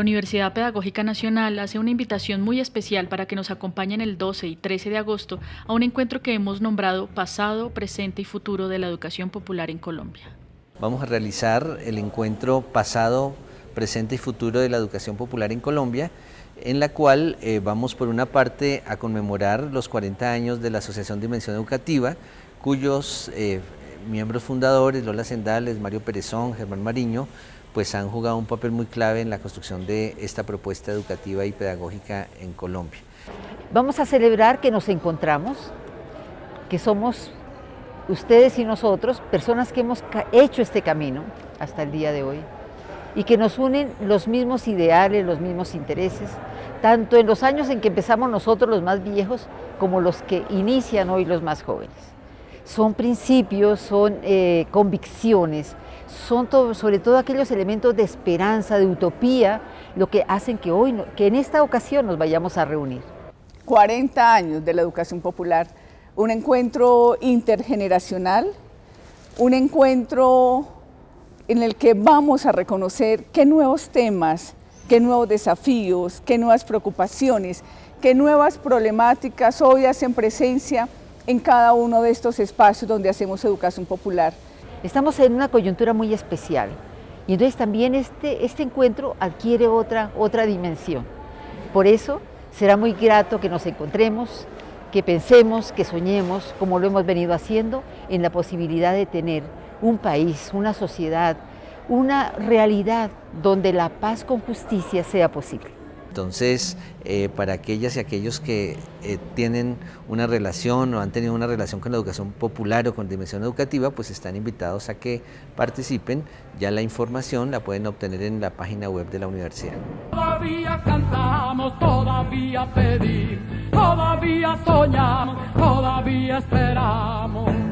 Universidad Pedagógica Nacional hace una invitación muy especial para que nos acompañen el 12 y 13 de agosto a un encuentro que hemos nombrado Pasado, Presente y Futuro de la Educación Popular en Colombia. Vamos a realizar el encuentro Pasado, Presente y Futuro de la Educación Popular en Colombia, en la cual eh, vamos por una parte a conmemorar los 40 años de la Asociación Dimensión Educativa, cuyos eh, miembros fundadores, Lola Sendales, Mario Perezón, Germán Mariño, pues han jugado un papel muy clave en la construcción de esta propuesta educativa y pedagógica en Colombia. Vamos a celebrar que nos encontramos, que somos ustedes y nosotros, personas que hemos hecho este camino hasta el día de hoy y que nos unen los mismos ideales, los mismos intereses, tanto en los años en que empezamos nosotros los más viejos como los que inician hoy los más jóvenes. Son principios, son eh, convicciones, son sobre todo aquellos elementos de esperanza, de utopía, lo que hacen que hoy, que en esta ocasión nos vayamos a reunir. 40 años de la educación popular, un encuentro intergeneracional, un encuentro en el que vamos a reconocer qué nuevos temas, qué nuevos desafíos, qué nuevas preocupaciones, qué nuevas problemáticas hoy hacen presencia en cada uno de estos espacios donde hacemos educación popular. Estamos en una coyuntura muy especial y entonces también este, este encuentro adquiere otra, otra dimensión. Por eso será muy grato que nos encontremos, que pensemos, que soñemos, como lo hemos venido haciendo, en la posibilidad de tener un país, una sociedad, una realidad donde la paz con justicia sea posible. Entonces, eh, para aquellas y aquellos que eh, tienen una relación o han tenido una relación con la educación popular o con dimensión educativa, pues están invitados a que participen. Ya la información la pueden obtener en la página web de la universidad. Todavía cantamos, todavía pedimos, todavía soñamos, todavía esperamos.